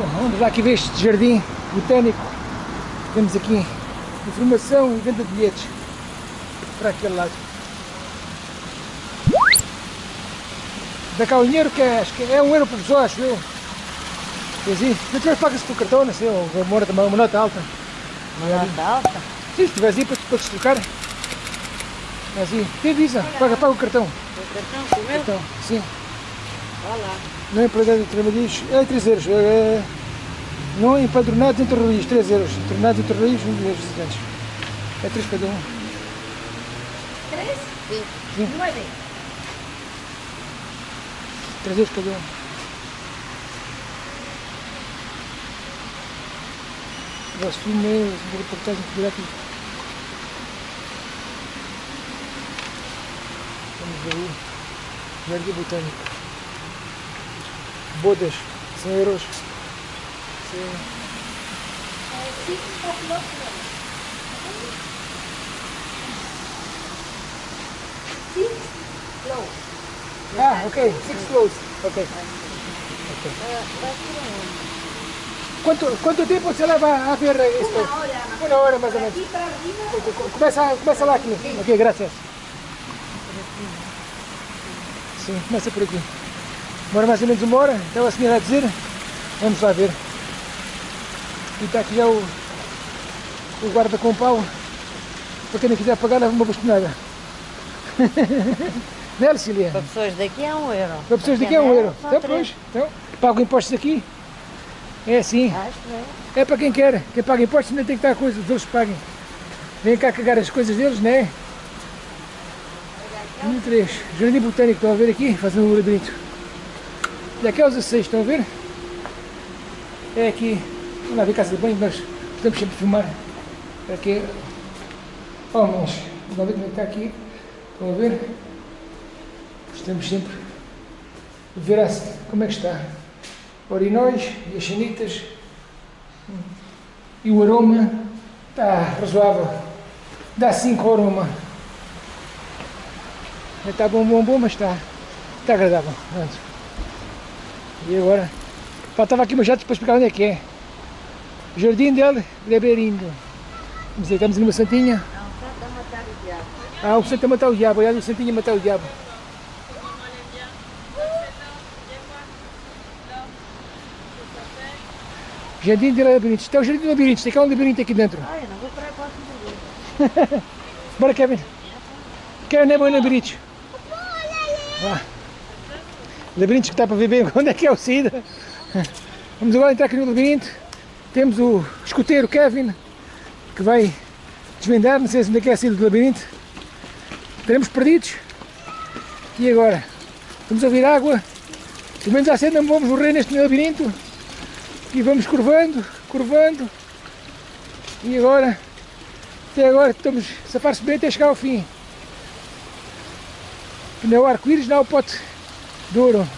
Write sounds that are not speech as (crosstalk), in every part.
Bom, vamos lá aqui ver este jardim botânico. Temos aqui informação e venda de bilhetes para aquele lado. Dá cá o dinheiro que é, acho que é um euro por pessoa, acho eu. Quer dizer, não tiveres pagas com o cartão, não sei, ou uma, uma, uma nota alta. Uma nota alta? Sim, se tiveres aí para, para te trocar. Assim, tem visa, paga, paga o cartão. O cartão, com o meu? Então, sim. Vá lá. Não é empregado de trabalhos, é 3 euros. É, não é empadronados entre religiões, 3 euros. Empadronados entre religiões, 1 euros visitantes. É 3 cada um. ¿Tres? Sim. Sim. Nueve. 3 euros cada um. Vosso filme é uma reportagem fotográfica. Vamos ver aí. Jardim Botânico. Bodas, 100 euros. Sim. Six o'clock. Six flow. Ah, ok. Six flows. Ok. Onde? ¿Cuánto, ¿Cuánto tiempo se leva a ver esto? Una hora. Una hora más o De menos. Começa, começa lá aqui. Ok, graças. Sim, começa por aqui. Demora mais ou menos uma hora, então a senhora a dizer. Vamos lá ver. E está aqui já o, o guarda com pau. Para quem não quiser pagar, leva uma bastonada. (laughs) Não é, Lucília? Para pessoas daqui é um euro. Para pessoas daqui é um euro. Então, pois, então, pagam impostos aqui. É assim. É. É para quem quer. Quem paga impostos ainda tem que dar coisa, os outros paguem. Vem cá cagar as coisas deles, né? Número 3. Jardim Botânico, estão a ver aqui? Fazendo um labirinto. E aqui é os 16, estão a ver? É aqui. Vamos lá ver casa de banho, nós podemos sempre filmar. Aqui. Oh, mas. Vamos ver como é que está aqui. Estão a ver? Estamos sempre a ver como é que está. Orinóis e as chanitas. E o aroma está razoável. Dá 5 ao aroma. Não Está bom, bom, bom, mas está, está agradável. Pronto. E agora? Faltava aqui uma jato para explicar onde é que é. Jardim del Leberindo. Vamos ver, estamos numa santinha. Não, só para matar o diabo. Ah, o santo a matar o diabo. Olha, o santinho a matar o diabo. Jardim de Labirintos. Isto é o Jardim de Labirintos. Tem cá um labirinto aqui dentro. Olha, não vou para a próxima vez. Bora, Kevin. Kevin é bom em labirintos. Vá. Labirintos que está para ver bem (laughs) onde é que é o saída. Vamos agora entrar aqui no labirinto. Temos o escoteiro Kevin, que vai desvendar, não sei se onde é que é a saída do labirinto. Estaremos perdidos. E agora? Vamos ouvir água. Pelo menos assim não vamos morrer neste labirinto. E vamos curvando, curvando. E agora até agora estamos a safar-se bem até chegar ao fim. Não é o arco-íris, não é o pote de ouro.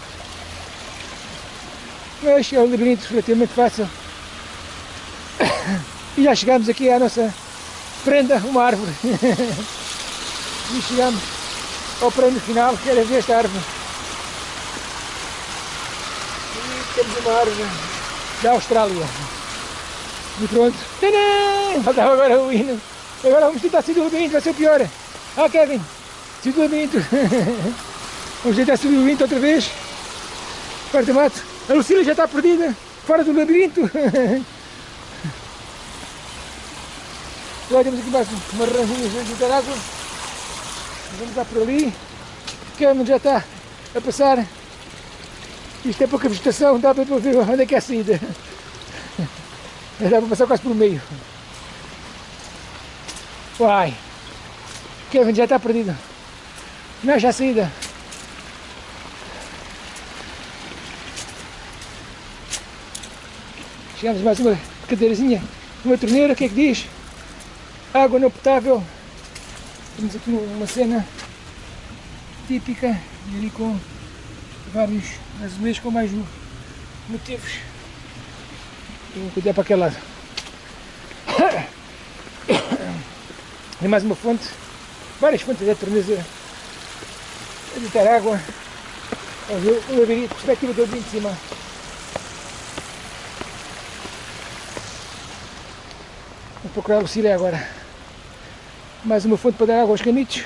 Mas é um labirinto relativamente fácil. (coughs) E já chegamos aqui à nossa prenda, uma árvore. (laughs) E chegamos ao prémio final, que era ver esta árvore. E temos uma árvore da Austrália. E pronto. Tadã! Faltava agora o hino. Agora vamos tentar o labirinto, vai ser o pior. Ah, Kevin, subir o labirinto. (laughs) Vamos tentar subir o labirinto outra vez. Quarto mato. A Lucília já está perdida, fora do labirinto. (laughs) Agora temos aqui mais uma ranzinha de dar água. Vamos lá por ali. Kevin já está a passar. Isto é pouca vegetação, dá para ver onde é que é a saída. Dá para passar quase por meio. Uai! Kevin já está perdido. Não acha a saída. A mais uma cadeirazinha, uma torneira, o que é que diz? Água não potável. Temos aqui uma cena típica, e ali com vários azulejos com mais motivos. Vou cuidar para aquele lado. Tem mais uma fonte, várias fontes de torneira a deitar água. Vamos ver labirinto, perspectiva de cima. Procurar a Lucília agora. Mais uma fonte para dar água aos canitos.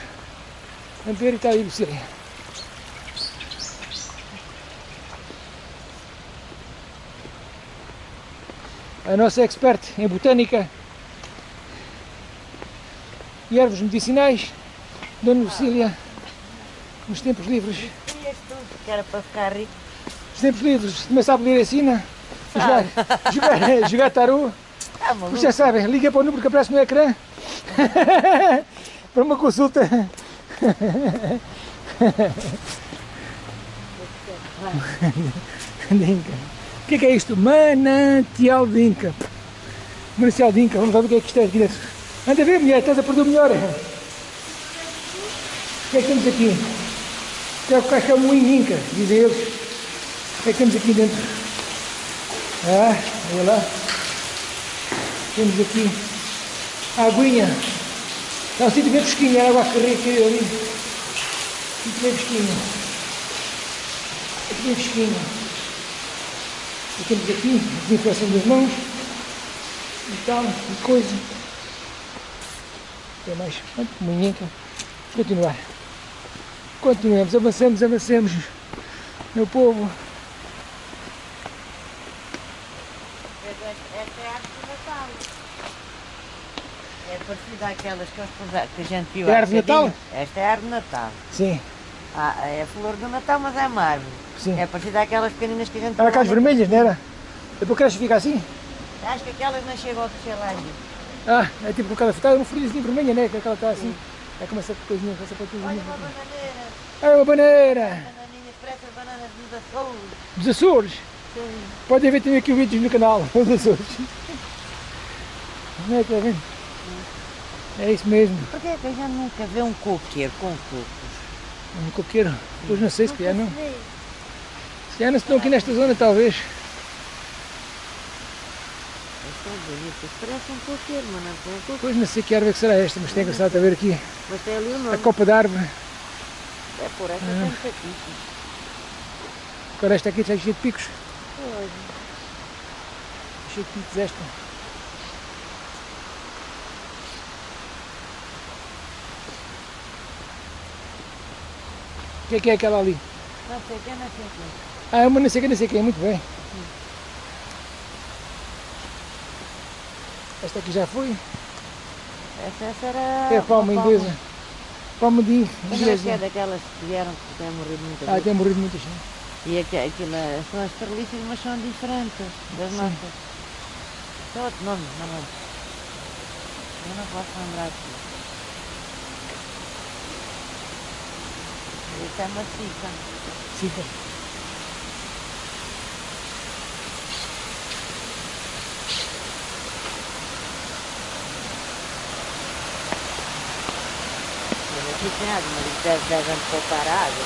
Vamos ver e está aí Lucília. A nossa expert em botânica e ervas medicinais, Dona Lucília, nos tempos livres. Que era para ficar rico. Nos tempos livres, também sabe ler ensina. Jogar, jogar, jogar taru. Tá maluco? Já sabem, liga para o número que aparece no ecrã (laughs) para uma consulta. (laughs) Dinca. O que é, que é isto? Manancial de Inca. Manancial de Inca, vamos lá ver o que é que isto é aqui dentro. Anda a ver, mulher, estás a perder o melhor. O que é que temos aqui? É o que que é o moinho Inca, dizem eles. O que é que temos aqui dentro? Ah, olha lá. Temos aqui a aguinha. Está um sítio bem fresquinho, a água correr aqui ali. Sítio bem fresquinho. Aqui bem fresquinho. E temos aqui a desinfecção das mãos. E tal, e coisa. Tem mais. Pronto, manhinca. Continuar. Continuemos, avancemos, avancemos. Meu povo. Esta é a árvore do Natal. É parecida àquelas que, eles- que a gente viu É há árvore de Natal? Esta é a árvore de Natal. Sim, Ah, é a flor do Natal, mas é uma árvore. sim. É parecida àquelas pequeninas que a gente Era aquelas vermelhas, não era? Depois cresce e fica assim? Acho que aquelas não chegam a crescer lá. Ah, é tipo aquela fruta, uma folhazinha vermelha, né? Que aquela está assim. É como essa coisinha, essa patinha. Olha uma bananeira. Ah, uma bananeira! As bananas dos Açores. Dos Açores. Sim. Podem ver também aqui o vídeo no canal, (laughs) dos Açores. Não é que está vendo? É isso mesmo. Porquê é que a gente nunca vê um coqueiro com cocos? Um coqueiro. Pois não sei se calhar não. se calhar não estão aqui nesta zona, talvez. Isto é bonito, isto parece um coqueiro, mas não é um coco. Pois não sei que árvore que será esta, mas tem engraçado a ver aqui Mas tem ali o a nome. copa de árvore. É por essa tem chatice. Agora esta aqui está cheia de picos. Pois. Cheia de picos esta. O que é que é aquela ali? Não sei quem, não sei quem. Ah, é uma não sei quem, não sei quem, muito bem. Esta aqui já foi. Essa, essa era. É a palma inglesa. Palma de é que é inglesa. daquelas que vieram que têm morrido muita Ah, gente. tem morrido muita gente. E aqui, aquilo é- são as treliças, mas são diferentes das nossas. Tem outro nome, não é? Eu não posso lembrar disso. Isso é maciça. Fica. Mas aqui tem água, mas eles devem, devem poupar água.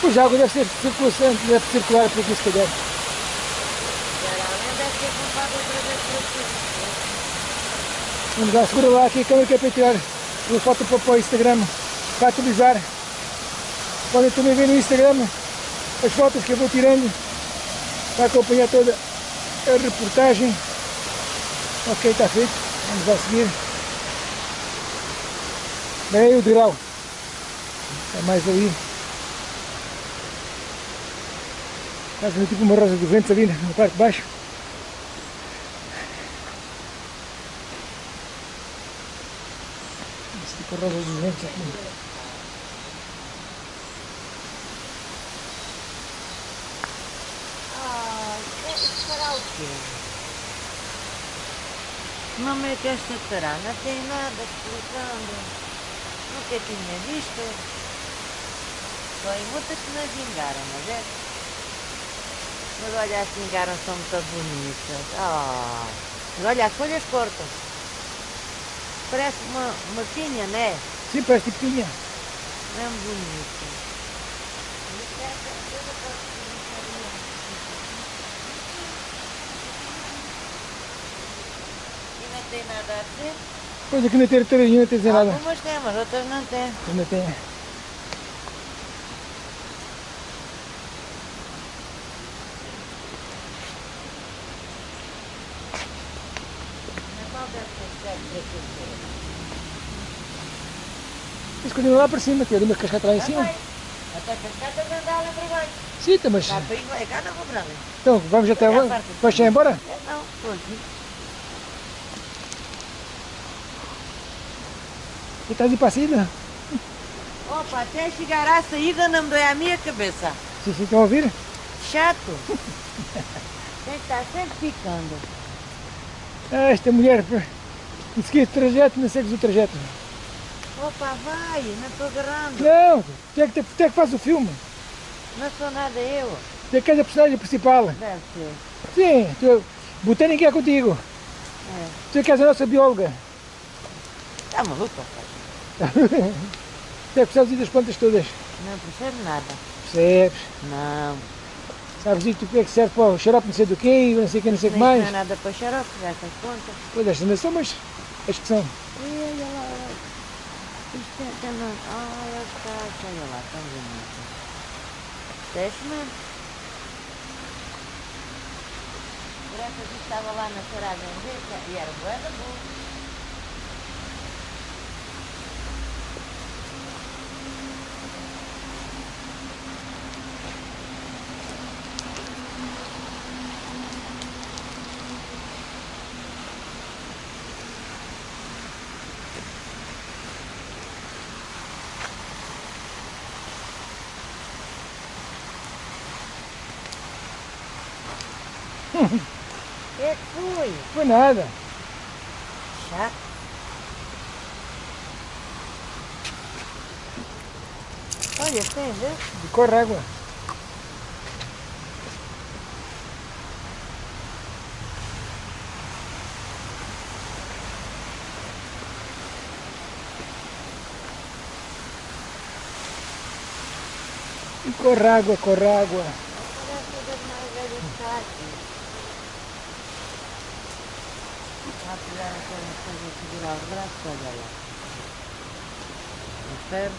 Pois a água deve ser circulação, deve circular por calhar. Geralmente deve. Vamos lá, segura lá aqui a câmera que é para tirar uma foto para, o Instagram, para atualizar. Podem também ver no Instagram as fotos que eu vou tirando para acompanhar toda a reportagem. Ok, está feito. Vamos lá seguir. Bem o degrau. É mais ali. Faz tipo uma rosa de vento ali na parte de baixo. Esse tipo de rosa de vento aqui. Ah, será o quê? Não é que esta não tem nada explicando. Nunca tinha visto. Só em muitas que não vingaram, mas é. Mas olha, as vingaram são muito bonitas. Ah, mas olha, as folhas cortam. Parece uma, uma pinha, né? Sim, parece tipo tinha. Não é bonita. Isso é aquela coisa que eu gostaria. E não tem nada a dizer. Pois aqui não tem território não tem nada. Algumas têm, mas outras não têm. Tem. Qual deve ser? Eles continuam lá para cima, que é uma cascata lá em cima. Até cascata de andar lá para baixo. Sim, tá, mas Cá é cá não vou para ali. então vamos até É a lá. parte- Vais ir embora? Não, estou aqui. E estás a ir para a saída? Opa, até chegar à saída não me dói a minha cabeça. Sim, estão a ouvir? Chato. Tem que estar sempre picando. Ah, esta mulher, não seguir o trajeto, não segues o trajeto. Opa, vai, não estou agarrando. Não, tu é que, tu é que faz o filme. Não sou nada eu. Tu é que és a personagem principal. Deve ser. Sim, tu, botânica é contigo. É. Tu é que és a nossa bióloga. Está maluco, pai? Tu é que percebes das plantas todas. Não percebo nada. Percebes? Não. Sabes disso que é que serve para o xarope não sei do quê, não sei o que, não sei o que mais. não é nada para xarope, estas contas. Pois estas não são, mas as que são. Olha lá, olha. Isto é também. Olha as caixas, olha lá, tão bonito. Por essa que estava lá na a vender que- e era boa da boa. É que foi? Foi nada. Chato. Olha, tem, vê? De corre água. E corre água, corre água. Parece das mais velhas que está aqui. Vá pegar aquela coisa e segurar os braços, olha lá. Os ferros.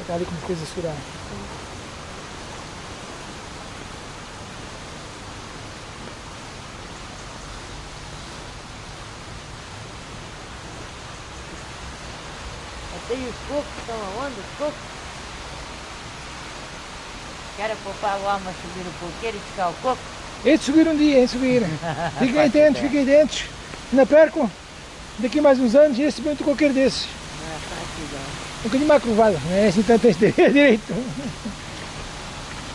Está ali com coisa a segurar. Até e os cocos estão aonde? Os cocos? Quero poupar o alma subir o coqueiro e buscar o coco? É de subir um dia, é de subir. (laughs) Fiquem atentos, fiquem atentos. Não percam. Daqui a mais uns anos, esse bem de qualquer desses. Não é não. Um bocadinho mais curvado, não é assim tanto tens de- (laughs) direito.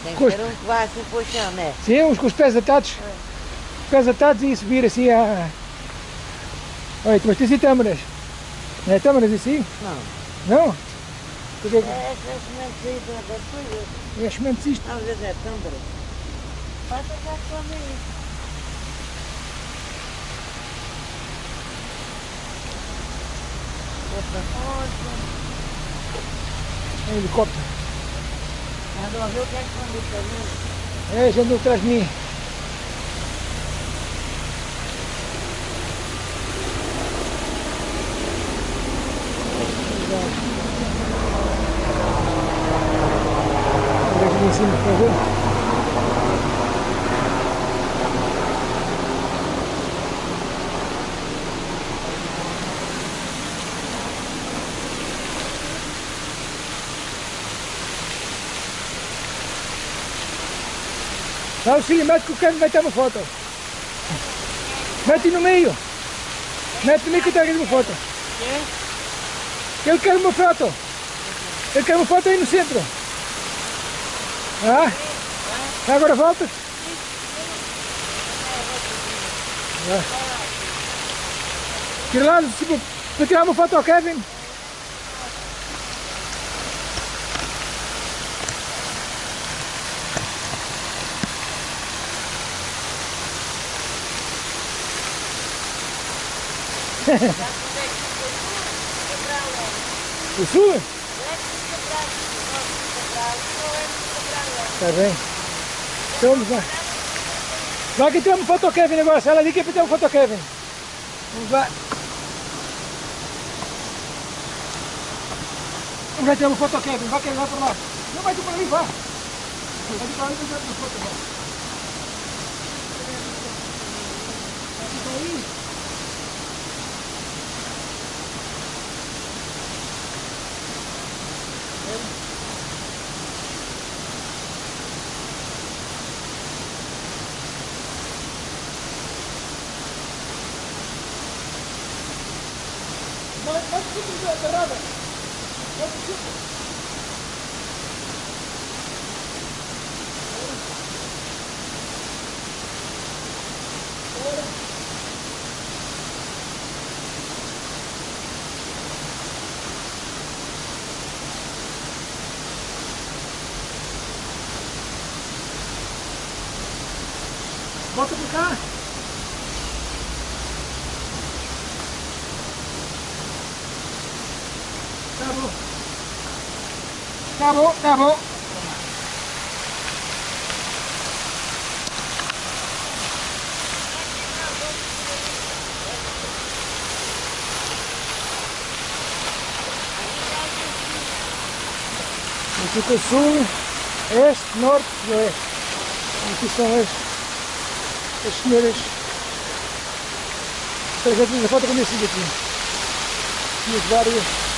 Tem que ter um que vá assim para o chão, né? Sim, uns com os pés atados. Os pés atados e subir assim a. Olha, mas tens aí tâmaras. Não é tâmaras assim? Não. Não? Porque é É essa semente aí é sementes isto. Às vezes é tâmbara. Passa cá come isso. Outra coisa. É um helicóptero. Andou a ver o que é que quando está vindo. É, já andou atrás de mim. Olha aqui em cima, para ver. O mete que o Kevin vai ter uma foto. Mete no meio. Mete no meio que eu tenho uma foto. Ele quer uma foto. Ele quer uma foto aí no centro. Ah? Agora volta. Ah. Tira lá, tipo, para tirar uma foto ao Kevin. O sul? Tá bem. Então vamos lá. Vai que tem uma foto Kevin agora. Sai lá ali que é ter uma foto Kevin. Vamos lá. Vamos lá tirar uma foto Kevin. Vai que ele vai para lá. Não vai tu para ali, vá. Vai tu para. Vá. Vai tu para ali. Pode, pode subir da roda. Pode subir. Volta pra cá. Tá bom. Tá bom. Aqui fica sul, este, norte e oeste. Aqui são as, as senhoras. Eu fiz a foto com esse aqui. E as várias.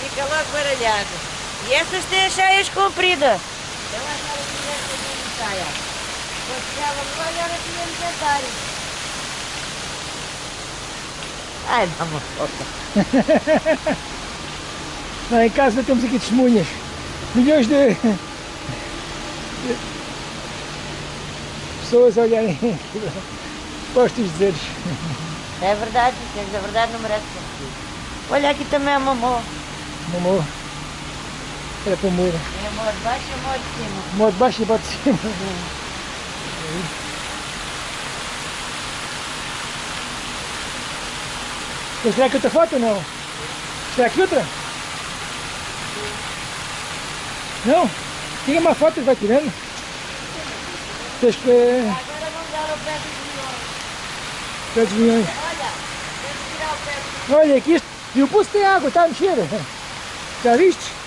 Fica logo baralhado. E estas têm as saias compridas. Eu achava que tivesse uma saia. Quando chegava no olho, era tínhamos jantar. Ai, dá uma foto. Não, em casa temos aqui testemunhas. Milhões de, pessoas a olharem para os teus dizeres. É verdade, tens a verdade não merece. Olha aqui também a mamô. Mamô. Era para moer. Tem amor de baixo e amor de cima. Mó de baixo e bate de cima. Quer tirar aqui outra foto ou não? Tirar aqui outra? Não? Tira uma foto e vai tirando. Agora vamos dar o pé dos milhões. Pé dos milhões. Olha, que tirar o pé dos Olha, aqui. E o pulso tem água, está a mexer. Já viste?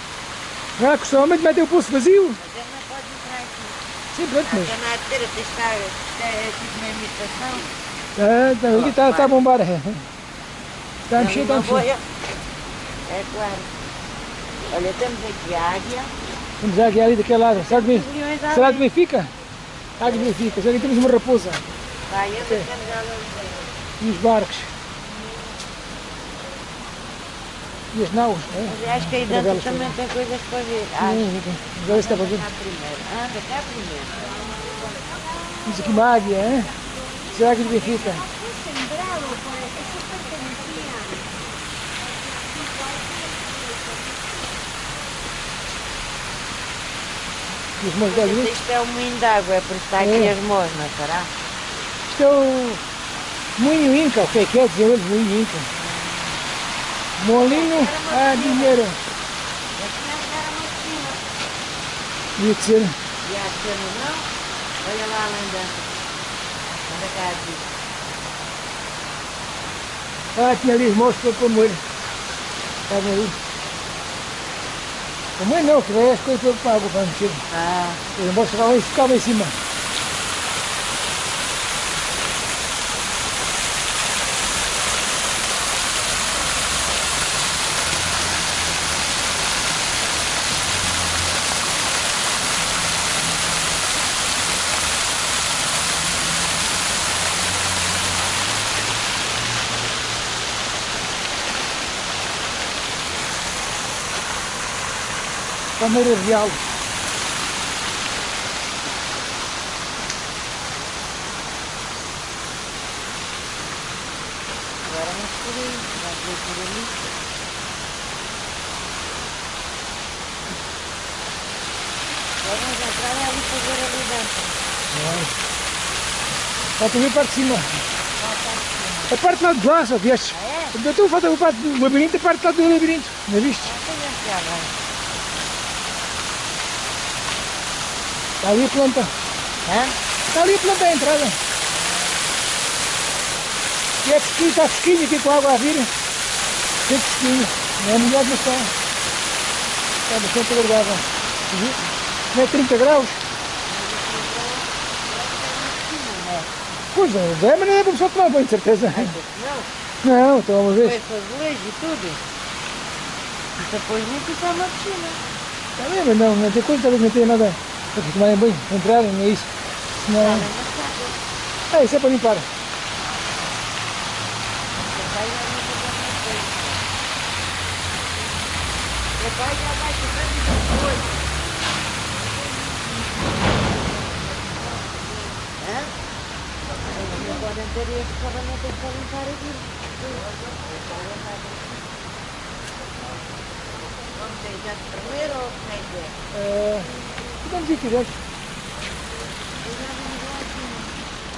Já costumamente metem o pulso vazio. Mas ele não pode entrar aqui. Sim, pronto, mas... A canadeira tem que estar é tipo uma imitação. Ah, tá, aqui está tá a bombar. (laughs) Está a mexer, está a mexer. É claro. Olha, temos aqui a águia. Vamos já aqui ali daquele lado. Será que, será que Benfica? Águia Benfica. Será que temos uma raposa? Vai, eu deixamos ela ali. E os barcos. E as naus. Acho que aí dentro também tem coisas para ver. Ah, Sim, ver se está para ver. Anda cá primeiro. Temos aqui uma águia, é? Será águia de Benfica? Es sembrado por eso pertenecía. E os meus olhos. Isto é o moinho de água, é por isso que está aqui É. as mosnas, será? Isto é o moinho Inca, o que é que é? Dizer eles, moinho Inca. Molinho a dinheiro. Ser. E a cena não? Olha lá além dentro. Anda cá aqui. Ah, tinha ali os monstros para moer. Estavam ali. Para moer não, que daí as coisas para água para mexer. Ah, Os aí, ficavam em cima. Palmeira Real. agora vamos por aí. Vamos ver por ali. Agora vamos entrar ali para ver ali dentro. Falta ver a parte de cima. A parte lá de lá, só vieste. Ah, é? Eu estou a falar a parte do labirinto, a parte lá do labirinto. Não viste? Então vamos cá, vai. Está ali a planta. Hã? Está ali a planta à entrada. E é fresquinho, está fresquinho aqui com a água a vir. Tem fresquinho. É melhor, mas está. Está bastante agradável. Não é 30 graus? Pois não, é, mas não é para pessoa tomar banho, de certeza. Não, Não, então uma vez. foi azulejo e tudo. Isso depois nem é uma piscina. Está bem, mas não, não tem coisa, talvez não tenha nada para tomarem banho, para entrarem, não é isso. Senão... Ah, isso é para limpar. Meu pai já vai vai ficando de coisa. Este parlamento para limpar aquilo. Não sei, já te primeiro ou como é que é? É... Podemos ir aqui dentro. Vim lá aqui.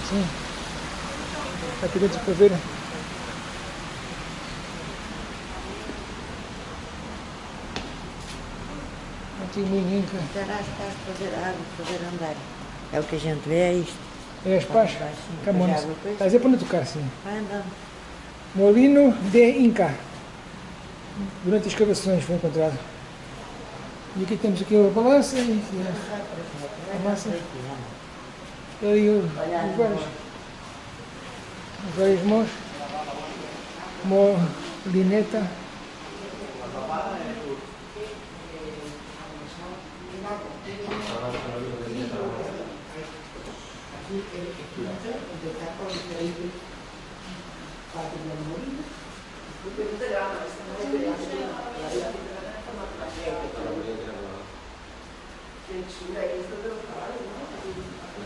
Sim. Aqui dentro para ver. Antigo moinho Inca. Estarás cá a fazer água, fazer andar. É o que a gente vê, é isto. É as pás. Sim. Camões. Mas água, pois. Está a para não tocar, sim. Vai andando. Molino de Inca. Durante as escavações foi encontrado. E aqui temos aqui a balança e a, massa. E o- os vários, os vários mãos.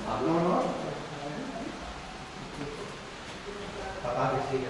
Ah, ¿no? No. Papá, que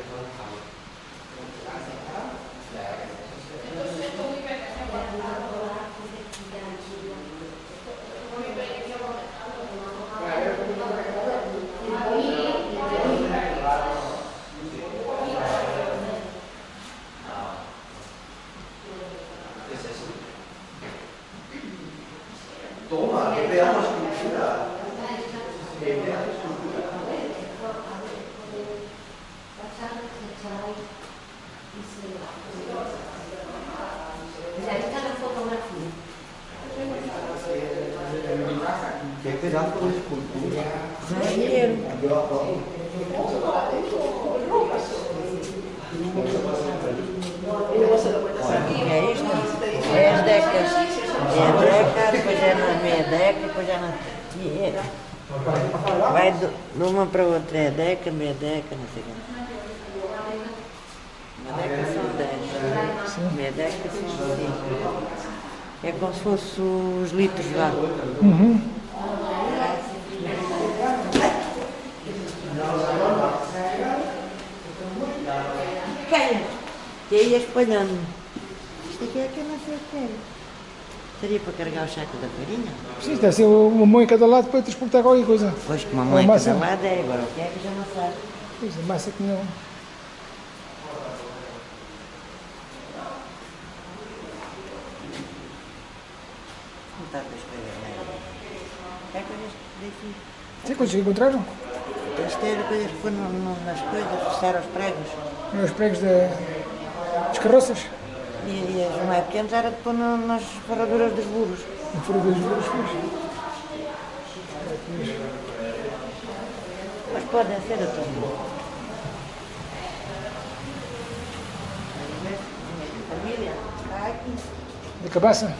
É as decas. É a deca, depois é na meia deca, depois é na. Dinheiro. Vai de uma para outra, é deca, meia deca, não sei o quê. Uma deca são 10. Meia deca são 5. É como se fosse os litros lá. Uhum. E aí espalhando. Isto aqui é que eu não sei o que era. Seria para carregar o saco da farinha? Sim, deve ser uma mão em cada lado para transportar qualquer coisa. Pois que uma mãe em cada lado é, agora o que é que já não sabe? Pois, a massa que não. Não está para escrever nada. É coisas daqui. Tem coisas que encontraram? Coisas que no- nas coisas, fechar aos pregos. Os pregos da- das carroças. E, e as mais pequenas era de pôr nas ferraduras dos burros. Não foram dos juros, pois. Mas podem ser está aqui. Da cabaça.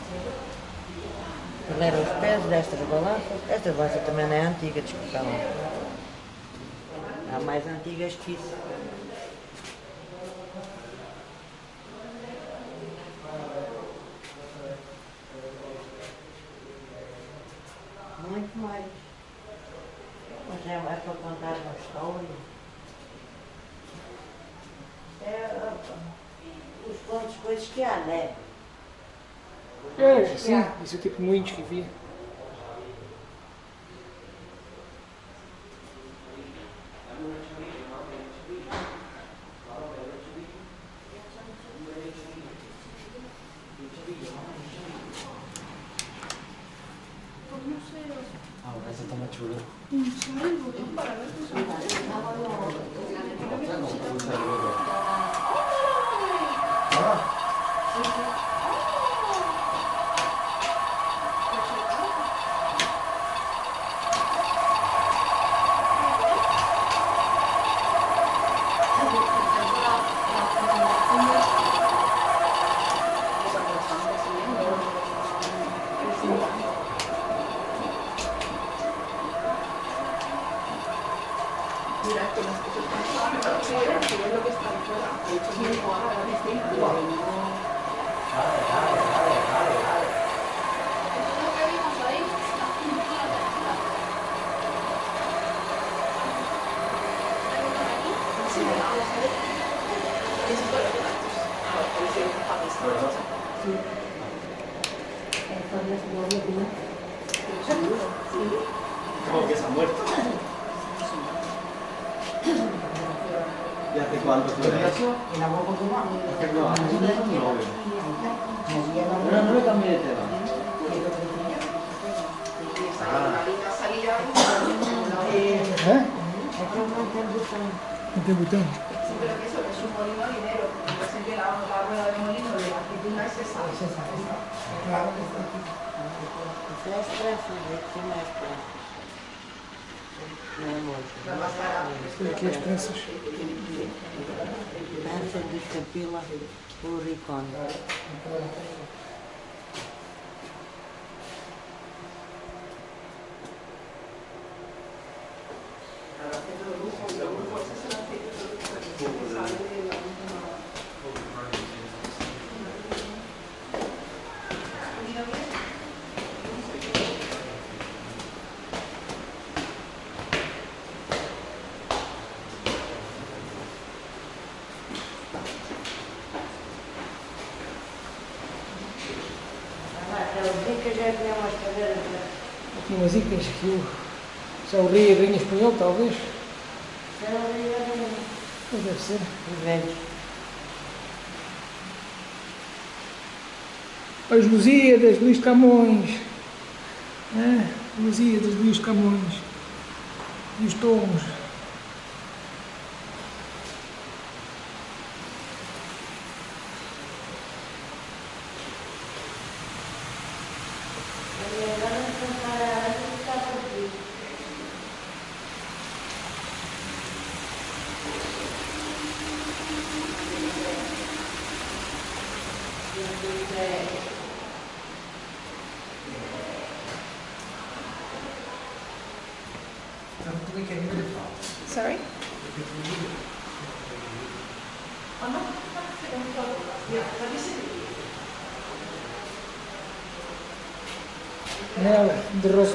Ele era os pés destas balanças. Esta balança também não é antiga, desculpa. Há mais antigas que isso. Muito mais. Mas é para contar uma história. É, ó, os contos, coisas que há, né? É, sim. Isso é tipo moinhos que havia. Já cadeiras. Aqui umas icas que o São Rio Rainha Espanhol, talvez. Mas deve ser. Velhos. As Lusíadas, Luís Camões. É, Lusíadas, Luís Camões. E os tomos.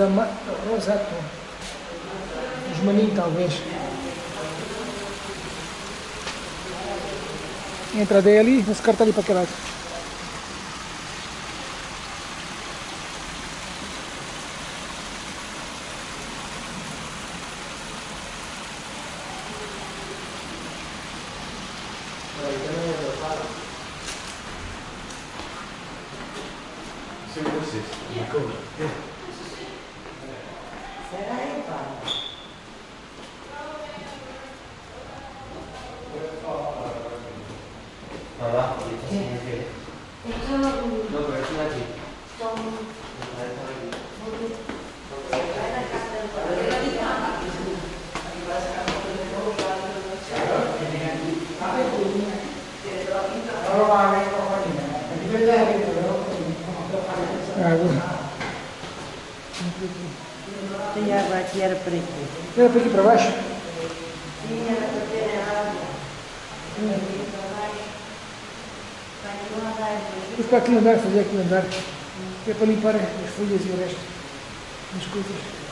De Rosama, Rosato. Os maninhos, talvez. Entra daí ali, esse cartão ali para aquele lado. Será aí, pá? Nada, No, pero es una aquí. Água. Tem água aqui, era para aqui. Era para aqui para baixo? Sim, era para ter água. Depois para aqui andar, fazer aqui andar. Que é para limpar as folhas e o resto das coisas.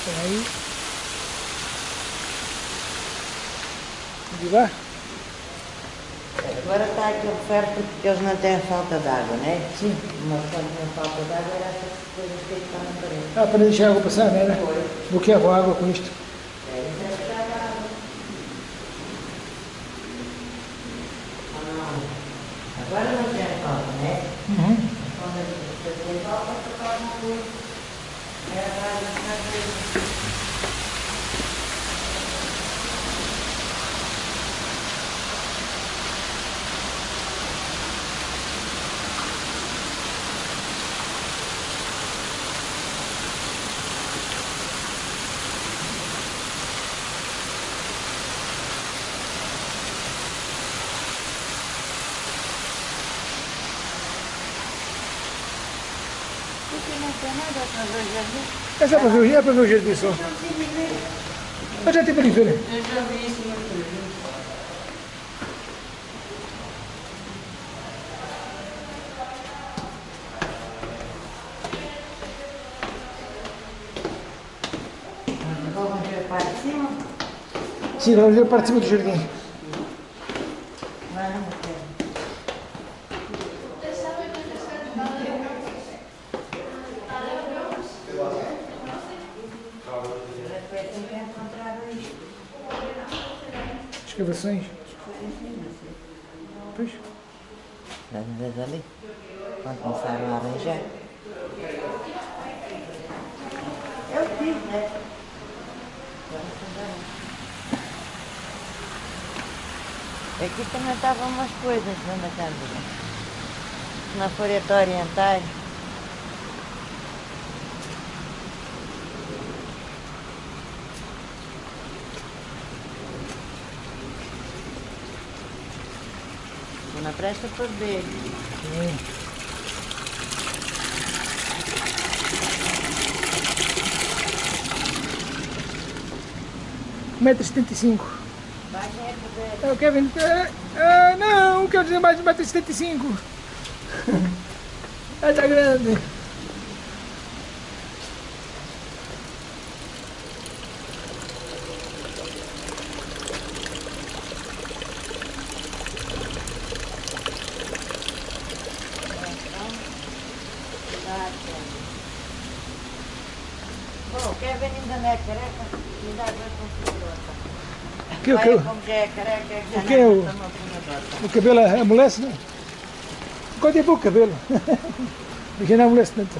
Espera aí. Onde vai? Agora ferro porque eles não têm falta de água, não é? Sim. Mas quando tem falta de água era essas coisas que estão na parede. Ah, para deixar a água passar, não era? Bloqueava a água com isto. É, isso é que dá água. Ah, Agora não tem falta, não é? Uhum. Quando você tem falta, você faz uma coisa. É atrás da casa. Porque não tem nada para ver jardim. É só para ver, o- é para ver o jardim só. Eu já ali ver. Eu já vi isso para cima. Sim, vamos ver a parte de cima do jardim. Vamos ver. Repete que encontraram isto. Escavações. Pois. Estás a ver ali? Quando começaram a arranjar. Eu fiz, né? Aqui também estavam umas coisas, Dona Cândida. For te orientar. Não presta por ver. Metro 75. Vai é poder. É o Kevin. Ah, ah, não, quero dizer mais de 1,75m. Ah, tá grande. Bom, quer ver ainda não é careca? Me dá duas configurações. O que, é é que o que é o- o cabelo amolece, não? É pouco cabelo? Porque não amolece tanto.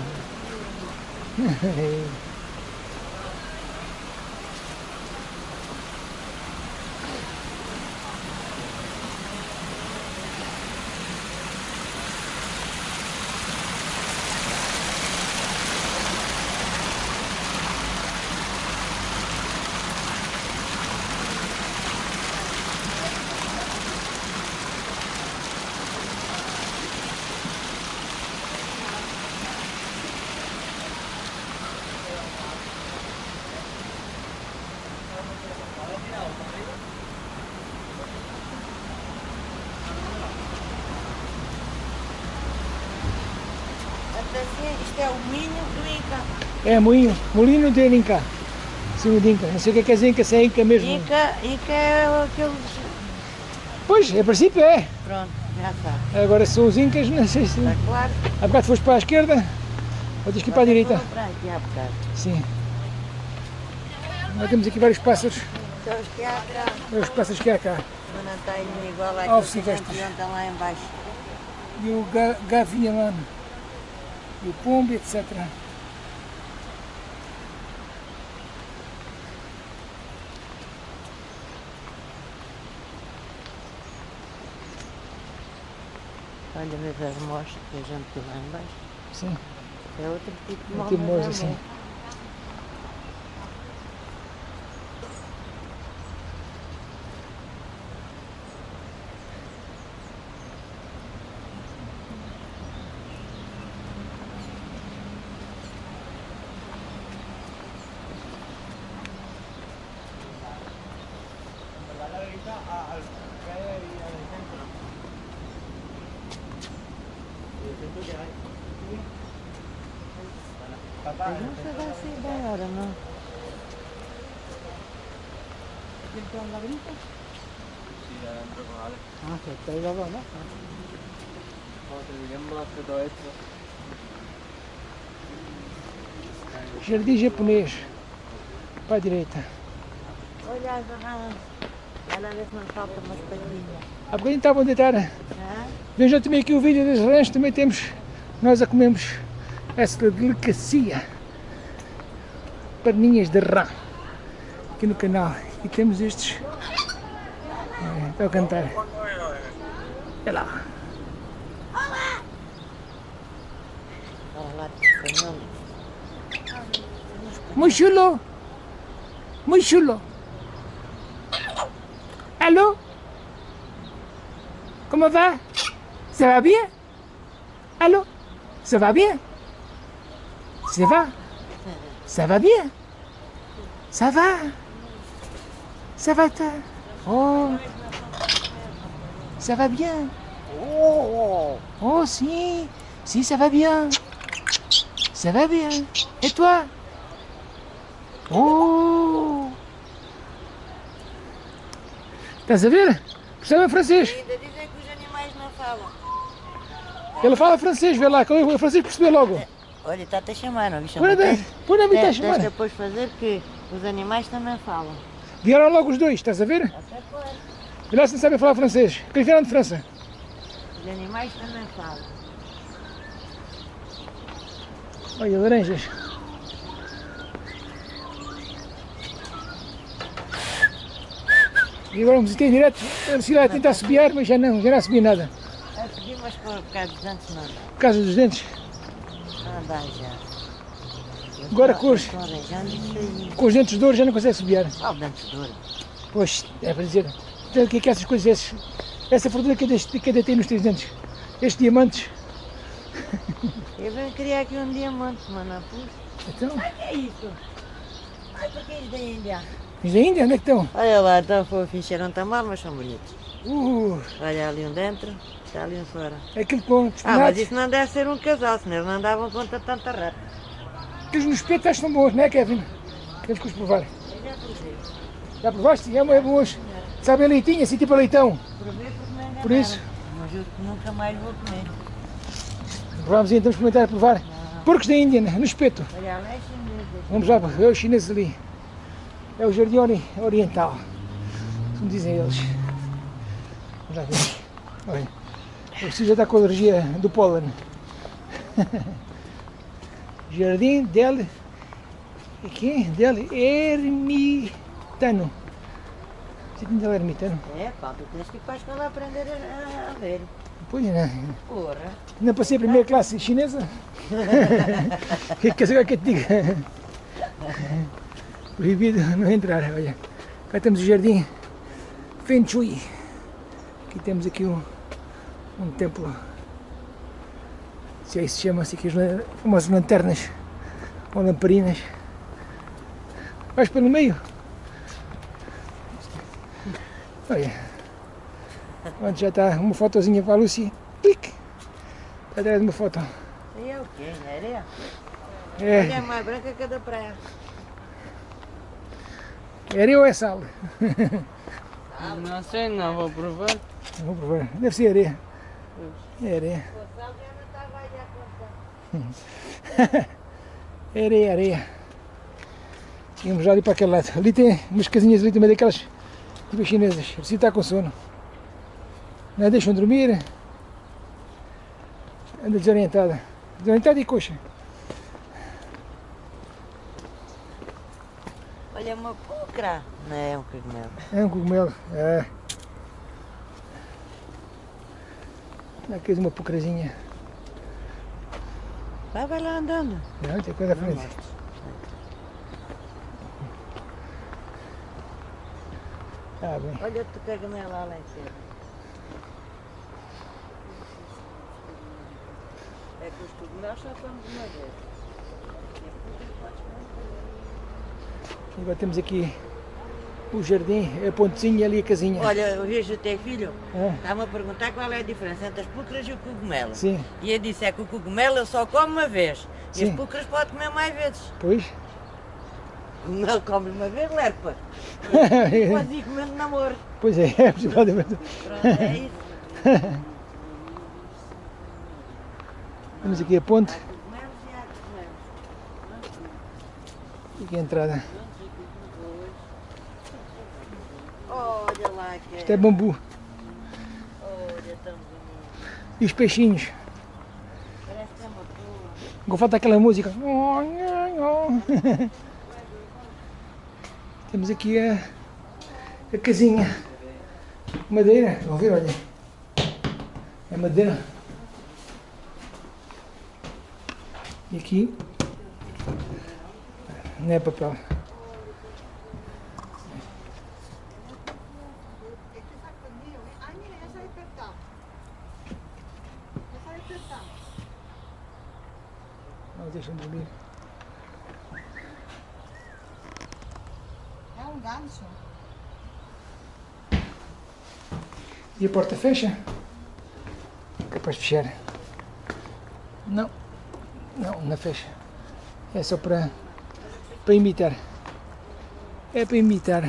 Até assim, isto é o mínimo do Inca. É moinho, molino de Inca. Sim, de Inca. Não sei o que é é Inca, se é Inca mesmo. Inca, Inca é aqueles... Pois, a princípio é. Pronto, já está. Agora são os Incas, não sei se. Está claro? Há bocado foste para a esquerda, ou tens que ir para a direita. Para aqui há bocado. Sim. Nós temos aqui vários pássaros, São os que há atrás. é os pássaros que há cá. Não indo igual Ah, que lá em baixo. E o ga gavião, e o pombo, etc. Olha mesmo as mostras que a gente tem lá em baixo. Sim. É outro tipo de mola. tipo assim. mesmo. Mas não se dá assim bem, ora não. Ah, está aí lá, lá. Jardim japonês. Para a direita. Olha as rãs. Olha vê se não falta umas patinhas. Há bocadinho estavam a deitar. Hã? Vejam também aqui o vídeo das rãs, também temos, nós a comemos essa delicacia. Perninhas de rã. Aqui no canal. E temos estes. É, Estão a cantar. Olha lá. Olha lá, espanhol. Muy chulo. Allô? Comment va? Ça va bien? Allô? Ça va bien? Ça va? Ça va bien? Ça va? Ça va toi? Oh. Ça va bien? Oh Oh si. Si ça va bien. Ça va bien. Et toi? Oh Estás a ver? Percebe francês? Ainda dizem que os animais não falam. Ele fala francês, vê lá, que o francês percebeu logo. Olha, está-te a chamar, não põe na Tens a chamar. de depois fazer que os animais também falam. Vieram logo os dois, estás a ver? Até pode. E lá se não sabem falar francês. Que eles vieram de França. Os animais também falam. Olha, laranjas. E agora vamos ter direto. Sila a tentar subiar, mas já não, já não subi nada. A seguir, mas por causa dos dentes não dá. Por causa dos dentes. Não dá já. Eu Agora com os-. Com os dentes de ouro já não consegue subiar. Qual dentes de ouro? Pois, é para dizer. Então, o que é que essas coisas, esses, essa fortuna que eu tem nos teus dentes? Estes diamantes. (laughs) Eu venho criar aqui um diamante, mano. Puxa, Então, o que é isso? Ai, por que é isso da Índia? Os da Índia, onde é que estão? Olha lá, estão fofinhos, cheiram tão mal, mas são bonitos. Uh, Olha ali um dentro, está ali um fora. é aquilo com Ah, mas isso não deve ser um casal, senão eles não andavam contra tanta rata. Aqueles nos que são bons, não é, Kevin? Temos que os provar. Eu já provei. Já provaste? É, é bons. Sabe a leitinho, assim tipo a leitão. Provei porque me enganaram. Por isso? Mas que nunca mais vou comer. Vamos então experimentar a provar. Porcos da Índia, no espeto. Olha, lá é chinês. Vamos lá, é os chineses ali. É o jardim ori- oriental. Como dizem eles. Vamos lá ver. Olha, o Cid já está com alergia do pólen. (laughs) Jardim del... Aqui? Del Ermitano. Jardim del Ermitano. É, pá, tu tens que ir para a escola aprender a, a, ver. Pois não. Porra. Não passei a primeira classe chinesa. O (laughs) (laughs) que saber que eu te diga? Proibido (laughs) não entrar, olha. Cá temos o jardim Feng Shui. Aqui temos aqui um, um templo. Se aí se chama, assim, que as lan- famosas lanternas ou lamparinas. Vais pelo meio. Olha. Onde já está uma fotozinha para a Lucy. Clique. Está atrás de uma foto. É o quê? Areia? É, Olha, é mais branca que a da praia. É areia ou é sal? (laughs) Não sei, não vou provar. Vou provar. Deve ser areia. É areia. É areia, areia. Vamos já ali para aquele lado. Ali tem umas casinhas ali também daquelas tipo chinesas. Assim está com sono. Não a deixam dormir. Anda desorientada. Desorientada e coxa. Olha, uma pulcra. Não é um cogumelo. É um cogumelo. É. Aqui uma pucrazinha. Vai, vai lá andando. Não, tem coisa à frente. Ah, bem. Olha outro cogumelo lá lá em cima. É que os cogumelos só comemos uma vez. Agora temos aqui o jardim, a pontezinha e ali a casinha. Olha, eu vejo o teu filho, É, está-me a perguntar qual é a diferença entre as púlcaras e o cogumelo. sim, E eu disse, é que o cogumelo eu só como uma vez. E Sim. as púlcaras pode comer mais vezes. pois. O cogumelo come uma vez, lerpa. Pode ir comendo namoro. pois é, (laughs) é. Pronto, é isso. (laughs) Temos aqui a ponte e e aqui a entrada. Olha lá que Isto é bambu. E os peixinhos. Parece que é uma boa. Agora falta aquela música. Temos aqui a, a casinha. Madeira. Vão ver, olha. É madeira. E aqui. Não é papel. Não deixam dormir. um gancho. E a porta fecha? Capaz de fechar. Não. Não, não fecha. É só para, para imitar. É para imitar.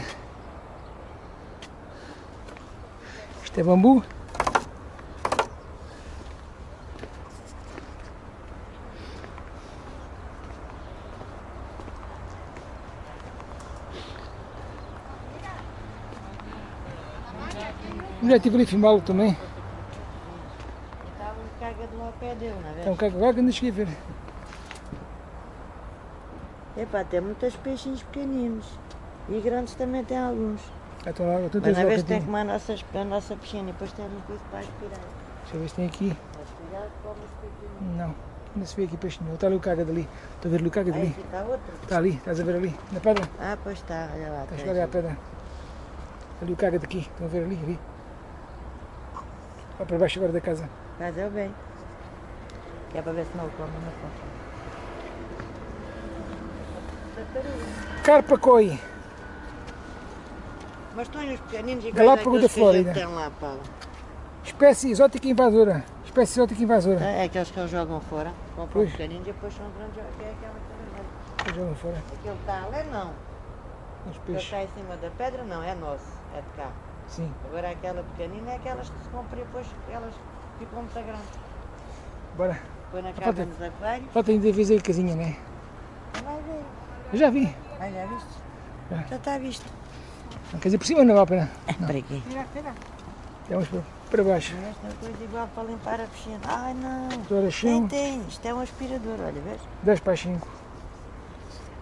Isto é bambu. Já estive ali a filmá-lo também. Estava um caga de lá ao pé dele, não é? Então, caga agora que ainda cheguei a ver. Epá, tem muitos peixinhos pequeninos. E grandes também tem alguns. Então, agora tu Mas na lá vez que tem tem. como a nossa, a nossa piscina e depois tem uma coisa para aspirar. Deixa eu ver se tem aqui. Aspirar os. Não. Ainda se vê aqui peixe nenhum. Está ali o caga dali. Estou a ver ali o caga Aí dali. aqui está outro. Está ali, estás a ver ali, na pedra. Ah, pois está, olha lá. Estás a à pedra. Ali o caga daqui. Estão a ver ali, ali. Vai para baixo agora da casa. Mas eu bem. Que é para ver se não o come na. Tartaruga. Carpa coi. Mas estão os pequeninos e Galápago da Flórida. Tem lá. Espécie exótica invasora. Espécie exótica invasora. É aqueles que eles jogam fora. Compram os pequeninos e depois são grandes. Que é aquela que Jogam fora. Aquele que está ali não. Os peixes. está em cima da pedra não, é nosso. É de cá. Sim. Agora aquela pequenina é aquelas que se compram e depois elas ficam muito grandes. Bora. Põe na casa nos aquários. Falta ainda ver a casinha, né? Vai ver. Eu já vi. Ah, já viste? Já. Já está visto. Não, Quer dizer, por cima não vale a pena. (laughs) Para aqui. Mira, mira. Vamos para, para baixo. Esta coisa igual para limpar a piscina. Ai não. Agora Tem. Isto é um aspirador, olha, vês? 10 para as 5.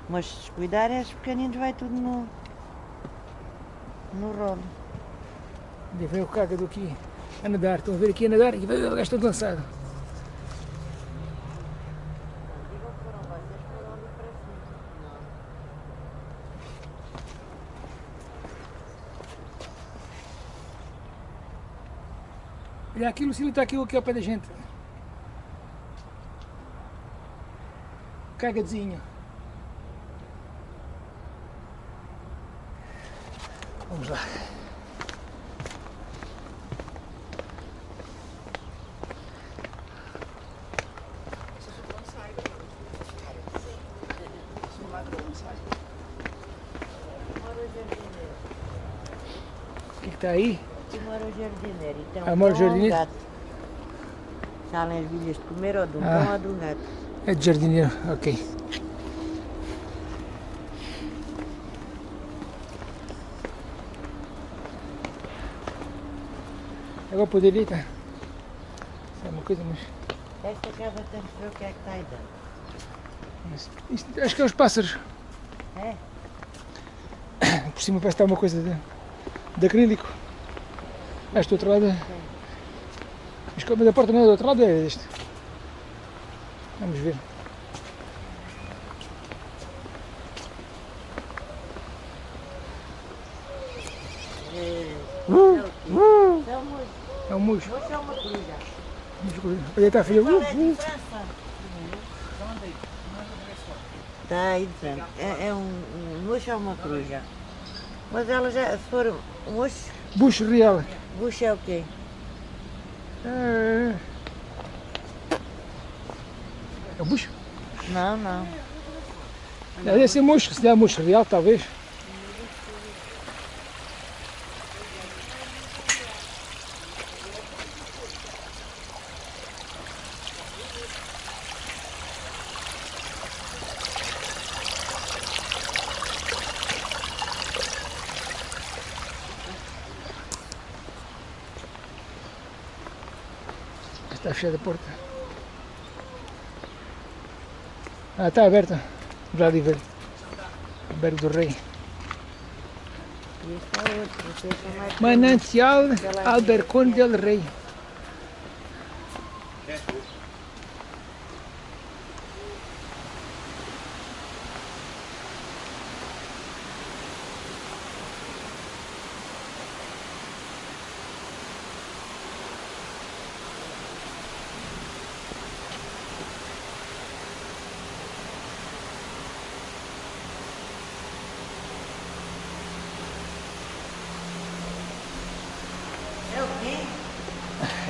Mas se cuidar, esses pequeninos vai tudo no. no rolo. Onde vem o caga do aqui a nadar. Estão a ver aqui a nadar e vai o gajo todo lançado. Olha aqui, Lucília está aqui, aqui ao pé da gente. Cagadezinho. Vamos lá. Mora o jardineiro. Está aí? Aqui mora o jardineiro. E tem Ah, mora o jardineiro? gato. Salem as bilhas de comer ou de um Ah. ou de um gato. É de jardineiro, ok. Agora poderia estar. É uma coisa, mas, Esta casa tem que ver o que é que está aí dentro. acho que é os pássaros. É? (coughs) Por cima parece que está uma coisa de, de acrílico. Ah, este do outro lado. é- Mas como a porta não é do outro lado, é este. Vamos ver. É. É? É um moço. É um é uma coruja. Olha, está filha. Qual é a Uh, uh. diferença? Está aí de frente. É, é um, um moço é uma coruja. Mas ela já, se for um moço, Bucho real. bucho é o quê? É, é o bucho? Não, não. É, deve ser mocho, se der mocho real, talvez. Está fechada a porta. Ah, está aberta. Já ali ver. Do Rei. É Manancial Albercón del Rey.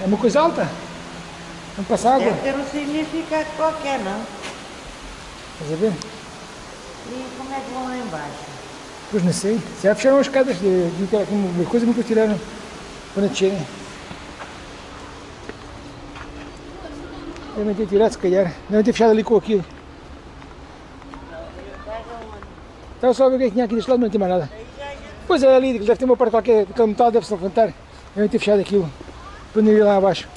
Uma coisa alta. Não passa água. Deve ter um significado qualquer, não? Estás a ver? E como é que vão lá embaixo? Pois não sei. Já fecharam as escadas de, de, de uma coisa nunca tiraram quando descerem. Devem ter tirado se calhar. Devem ter fechado ali com aquilo. Estava só a ver o que é tinha aqui deste lado, mas não tem mais nada. Pois é ali, deve ter uma parte qualquer, aquele metal deve-se levantar. Devem ter fechado aquilo ir lá abaixo.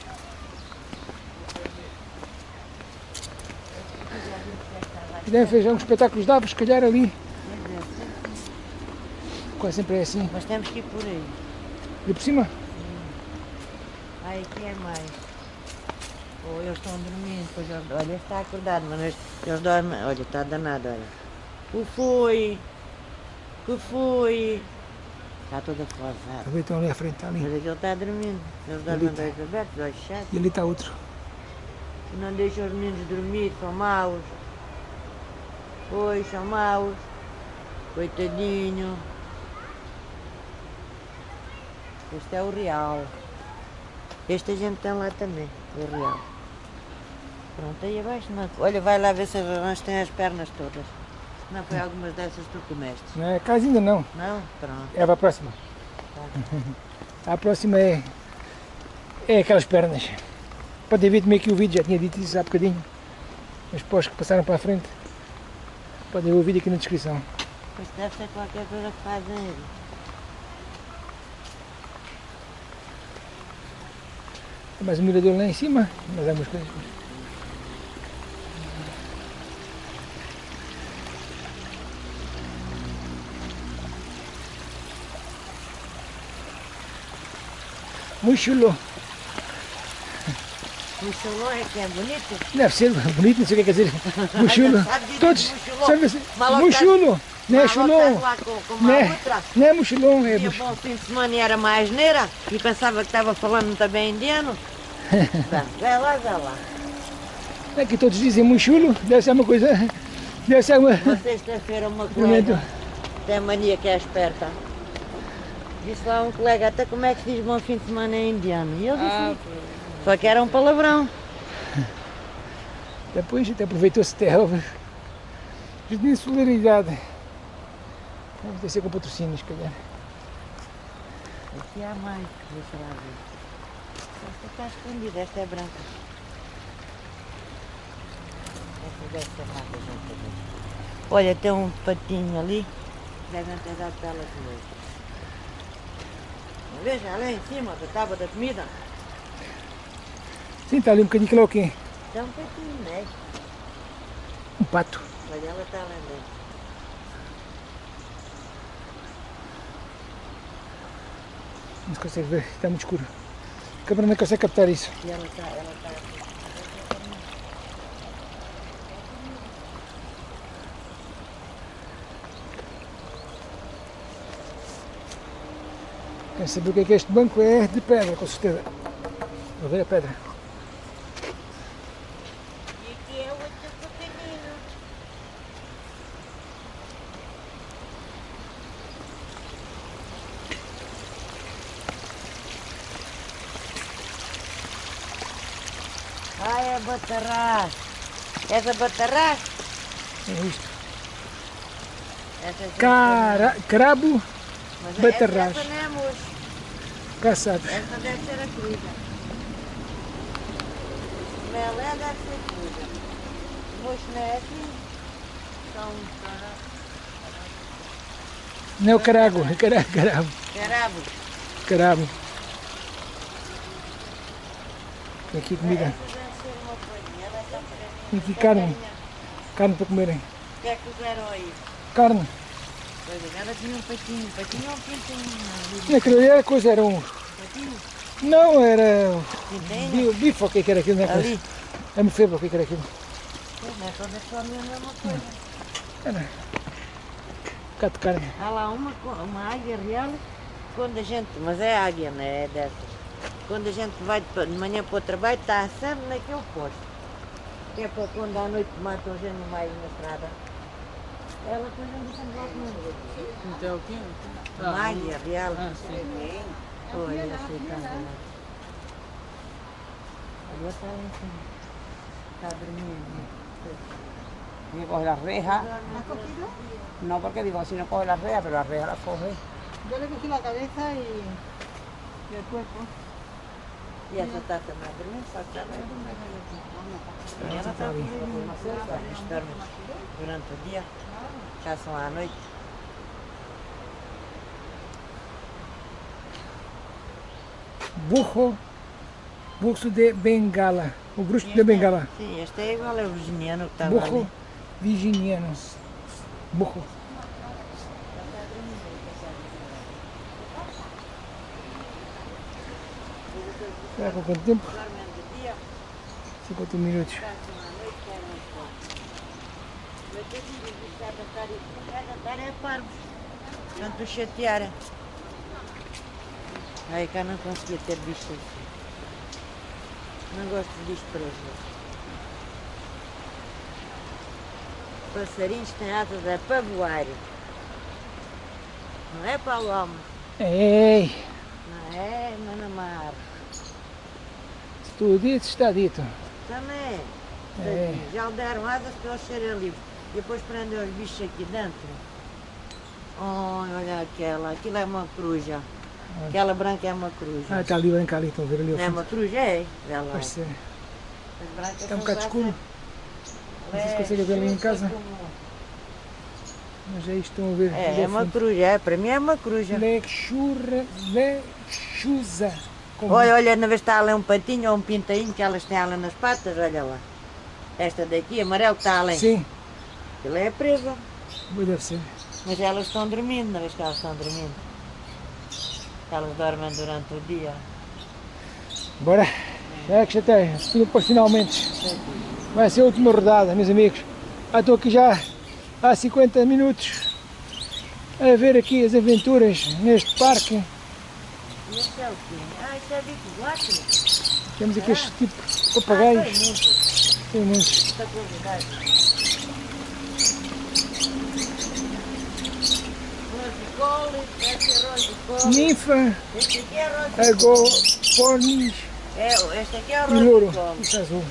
Devem fazer uns espetáculos de aves, se calhar ali. Quase sempre é assim. Mas temos que ir por aí. E por cima? Ai, aqui é mais. Ou eles estão dormindo, pois eles, olha, está acordado, mas eles, eles dormem. Olha, está danado, olha. Que foi? Que foi? Está toda forçada. Talvez estão ali à frente, está ali. Mas aquele está dormindo. Eles dormem de olhos abertos, de olhos fechados. E ali está outro. Não deixam os meninos dormir, são maus. Oi, são maus. Coitadinho. Este é o real. Este a gente tem lá também, o real. Pronto, aí abaixo. Não... Olha, vai lá ver se as rãs têm as pernas todas. Não foi algumas dessas que tu comeste. Não é casa ainda não. Não? Pronto. É para a próxima. A próxima é, é aquelas pernas. Podem ver também aqui o vídeo, já tinha dito isso há bocadinho. Os pós que passaram para a frente. Podem ver o vídeo aqui na descrição. Pois deve ser qualquer coisa que fazem eles. Mais um mirador lá em cima, mais algumas coisas. O cholô é que é bonito. Deve ser bonito, não sei o que quer dizer. (laughs) Dizer Todos. Sabe assim? Maluco, Muito chulo. Não é Mas chulão. voltas lá com, com uma Não é, outra. não é mochilão, é Tinha buch- bom fim de semana e era mais neira e pensava que estava falando também indiano. (laughs) Tá, vai lá, vai lá. É que todos dizem muito chulo, deve ser uma coisa. (laughs) Deve ser uma. Uma sexta-feira uma colega tem mania que é esperta. Disse lá um colega, até como é que se diz bom fim de semana em indiano? E eu disse, só que era um palavrão. (laughs) Depois até aproveitou-se até a de solidariedade. Deve ser com patrocínios, se calhar. Aqui há mais, deixa lá ver. Esta está escondida, esta é branca. Esta deve ser mais gente. Olha, tem um patinho ali. Devem ter dado para ela comer. Veja, lá em cima da tábua da comida. Sim, está ali um bocadinho que lá o quê? Tem um patinho, né? Um pato. Olha, ela está lá dentro. Não se consegue ver, está muito escuro. A câmera não consegue captar isso. E ela está, ela está Quer saber o que é que é este banco? É de pedra, com certeza. Vou ver a pedra. E aqui é outro pequenino. Ai, é batarrás. Essa batarrás? É isto. Essa gente- Cara, crabo Mas batarrás. Essa não é moço. caçado. Essa deve ser a comida. Melé deve ser comida. Não é assim. São Não é o carago, é cara- carabo. Carabo. Tem aqui comida. Essa Tem aqui carne. Carne para comerem. O que é que fizeram aí? Carne. É, ela tinha um patinho. Patinho ou pintinho? Não, aquilo ali era coisa, era um. Patinho? Não, era. Pintinho? bi- Bife, ou o que é era aquilo? Não é Ali. É mofeba, o que é era aquilo? Pois é, todas comem a mesma coisa. Era. Um bocado de carne. Há lá uma, uma águia real, quando a gente, mas é águia, não é dessas. Quando a gente vai de manhã para o trabalho, está sempre naquele posto. Que é para quando à noite matam gente no meio na estrada. Ela depois anda sempre lá comigo. Então o quê? Uma águia real. Ah, sim. Olha, aceitando. rua está lá em cima. Está dormindo. Tiene que coger las rejas. ¿Has cogido? No, porque digo, si no coge las rejas, pero las rejas las coge. Yo le cogí la cabeza y, y el cuerpo. E essa está também a dormir, só que já vai dormir. E ela está a dormir, eles dormem caçam à noite. Burro, burro de Bengala. O bruxo de Bengala. Sim, este é igual ao virginiano que estava Burro ali. virginiano. Burro. Será com quanto tempo? Dormem de dia, 50 minutos. caçam à noite, querem fora. Mas eu digo, isto cada tarde, cada tarde é parvos. Tanto chatearem. Aí cá não conseguia ter visto assim. Não gosto disto para. Passarinhos têm asas é para voar. Não é para o homem. Ei, Não é, mas não mar. se tudo dito, está dito. Também. É. Já lhe deram asas para eles serem livres. Depois prendem os bichos aqui dentro. Oh, olha aquela. Aquilo é uma coruja. Aquela branca é uma coruja. Ah, está ali o branco ali, estão a ver ali Não é uma coruja, é? Lá. Parece ser. Está um bocado escuro, Não sei se É, consegue ver ali em casa. como- mas é isto estão a ver. ali É, é uma coruja, é, para mim é uma coruja. Lechurra, lechuza. Como- Olha, olha, na vez está ali um patinho ou um pintainho que elas têm lá nas patas, olha lá. Esta daqui, amarelo que está além. Sim, Aquilo é presa. pois deve ser. Mas elas estão dormindo, na vez que elas estão dormindo. Elas dormem durante o dia. Bora. É que já tem. Depois finalmente. Vai ser a última rodada, meus amigos. Ah, estou aqui já há 50 minutos a ver aqui as aventuras neste parque. E este é o quê? Ah, isto é bico guaco. Temos aqui este tipo de Ah, tem papagaios. muitos. Tem muitos. Muita quantidade. Rosicole, este é rosicole. Ninfa, Este aqui é É, este aqui é e louro. Isso é azul.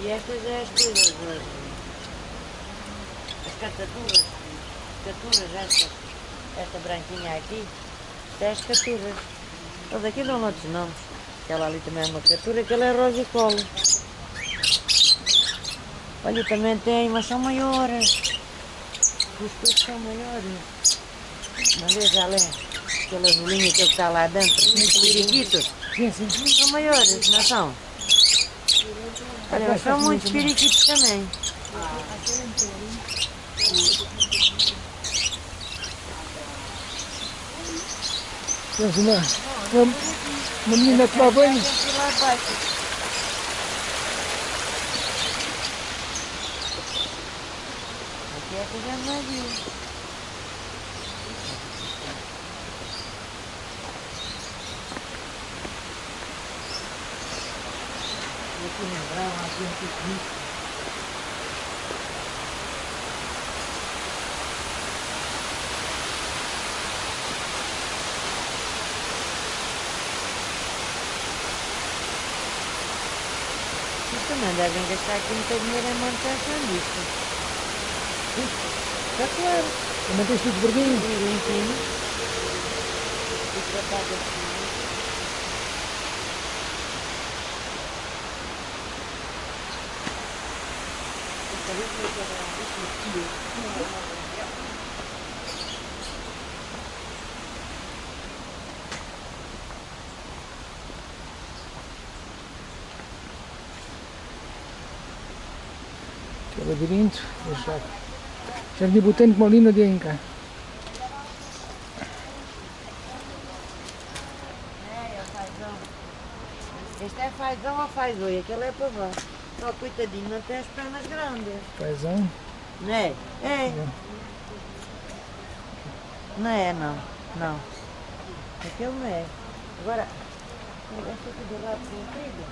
E estas é as coisas, as, as cataturas. Caturas, estas. Esta branquinha aqui. Isto é as caturas. Eles aqui dão outros nomes. Aquela ali também é uma catura, aquela é rosicole. Olha, também tem, mas são maiores. Os peixes são maiores. Uma vez além, aquele azulinho que está lá dentro, os periquitos, Sim, sim. são maiores, não são? Olha, são muitos periquitos também. Temos uma, uma, menina a tomar banho. Tem que ir lá abaixo. Aqui é que já não viu. E aqui no verão há aqui um piquenique. Vocês também devem gastar aqui muito dinheiro em manutenção disto. Está claro. Também tens tudo verdinho. Limpinho. E assim. É labirinto. Já. Jardim Botânico Molina de Inca. É, é fazão. Este é fazão ou fazoi? Aquele é pavão. Só coitadinho, não tem as pernas grandes. Paisão. Não é? É. Não é, não. Não. Aquele não é. Agora, esta aqui do lado comprido.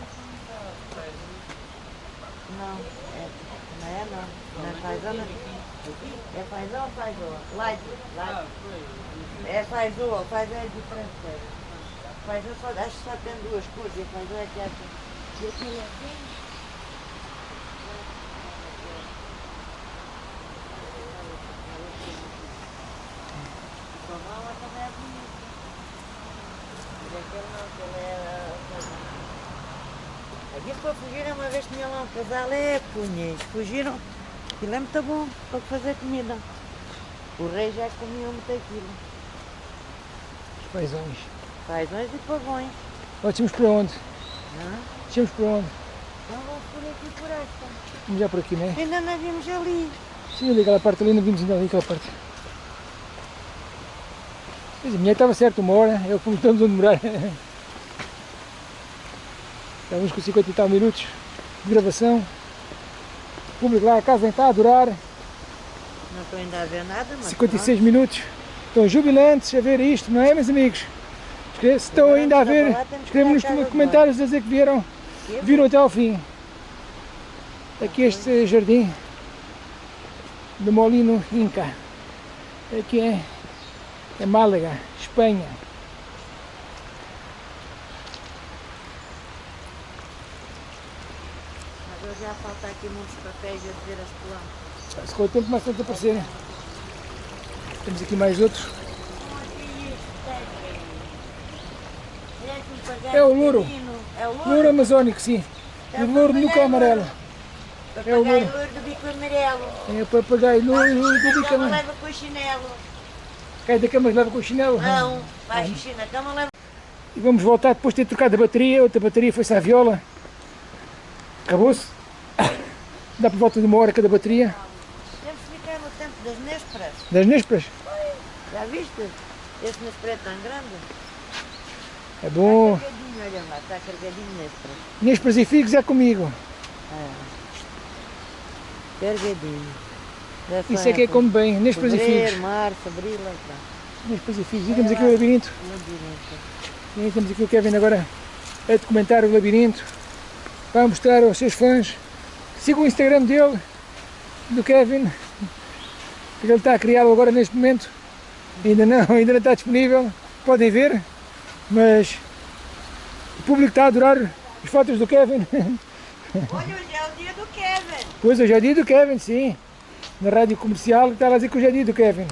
Não, é, não é não. Não é fazão, não. É fazão ou fazão? Light, light. É fazão, fazão é diferente. feijão só, acho que só tem duas cores, e o feijão é que acha. E aquilo é assim. Com a mama também é aquele não, aquele é... Aqui para fugir uma vez tinha lá um casal, é punhas, fugiram. Aquilo é muito bom para fazer comida. O rei já comia muito aquilo. Os paisões. Paisões e pavões. Nós tínhamos para onde? Hã? Tínhamos para onde? Então vamos por aqui por esta. Vamos já por aqui, né? Ainda não vimos ali. Sim, ali aquela parte ali, não vimos ainda ali aquela parte. Mas a minha estava certo, uma hora, é o que estamos a demorar. (laughs) Estamos com 50 e tal minutos de gravação. Público lá, a casa nem está a durar. Não estou ainda a ver nada, mas 56 minutos. Estão jubilantes a ver isto, não é, meus amigos? Se estão ainda a vamos ver, acabar, temos que escrevam nos ir à casa de comentários a dizer que vieram, pronto. viram até ao fim. Aqui este jardim do Molino Inca. Aqui é, é Málaga, Espanha. Mas hoje já falta aqui muitos papéis a dizer as plantas. Se com o tempo mais tanto aparecer. Temos aqui mais outros. É o louro. É o louro. Louro amazónico, sim. E o louro nunca é amarelo. É o louro. do bico amarelo. É o papagaio louro do bico Cama amarelo. leva com o chinelo. Cai da cama leva com o chinelo. Não, vai na cama, leva. E vamos voltar depois de ter trocado a bateria. Outra bateria foi-se à viola. Acabou-se. Dá por volta de uma hora cada bateria. Temos que ficar no tempo das nésperas. Das nésperas. Já viste? Esse néspera é tão grande. É bom. Carregadinho, olha lá, está carregadinho néspera. Nésperas e figos é comigo. Carregadinho. Já Isso só é que é como bem. Nésperas e figos. março, abril, lá está. Nésperas e figos. E temos aqui o labirinto. Labirinto. E temos aqui o Kevin agora a documentar o labirinto. Vai mostrar aos seus fãs. Sigam o Instagram dele, do Kevin. que Ele está a criá-lo agora neste momento. Ainda não, (laughs) ainda não está disponível. Podem ver. Mas o público está a adorar as fotos do Kevin. (laughs) Olha, hoje é o dia do Kevin. Pois hoje é dia do Kevin, sim. Na rádio comercial está a dizer que hoje é dia do Kevin.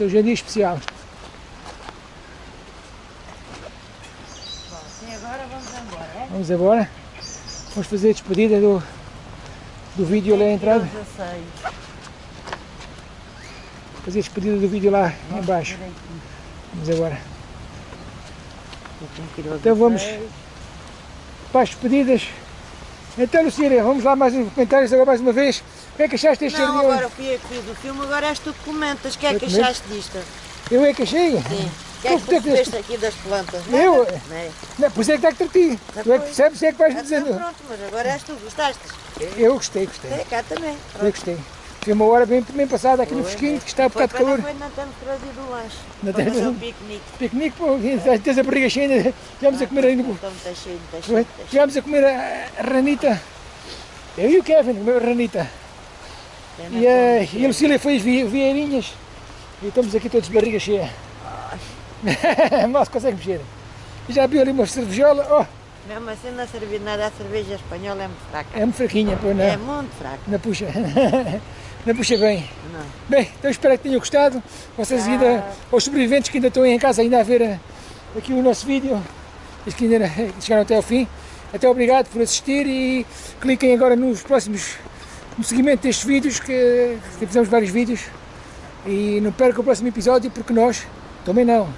Hoje é dia especial. Bom, sim, agora vamos embora, é? Vamos agora. Vamos fazer a despedida do, do vídeo lá à entrada. 16. Fazer a despedida do vídeo lá em baixo. Vamos agora. Então vamos. Para as despedidas. Então Lucília, vamos lá mais uns comentários agora mais uma vez. O que é que achaste deste Não, agora fui eu que fiz o filme, agora és tu que comentas. O que é que achaste disto? Eu é que achei. Sim. Que é que Tu fizeste- fizeste aqui das plantas? Eu? Nada? Não é? Não, pois é que está que ti. Tu é que percebes, é que vais me Então dizendo. pronto, mas agora és tu, gostaste? Eu gostei, gostei. É, cá também. Eu gostei. Foi uma hora bem, bem passada aqui no fresquinho, que está um bocado de calor. foi não temos trazido o lanche. Não Para fazer o piquenique. Piquenique, pô, tens a barriga cheia, estivemos a comer ainda. Então está cheio, está cheio, a comer a, a ranita. Eu e o Kevin comeu a ranita. Pena E a, e a Lucília vi- vieirinhas. E estamos aqui todos de barriga cheia. (laughs) Mal se consegue mexer. Já viu ali uma cervejola. Oh, Mesmo assim não servir nada, a cerveja espanhola é muito fraca. é muito fraquinha, pô, não. É muito fraca. Não puxa. (laughs) Não puxa bem. Não. Bem, então espero que tenham gostado. Vocês ainda, os sobreviventes que ainda estão aí em casa ainda a ver eh, aqui o nosso vídeo, os que ainda chegaram até ao fim. Até obrigado por assistir e cliquem agora nos próximos, no seguimento destes vídeos, que, que fizemos vários vídeos. E não percam o próximo episódio porque nós também não.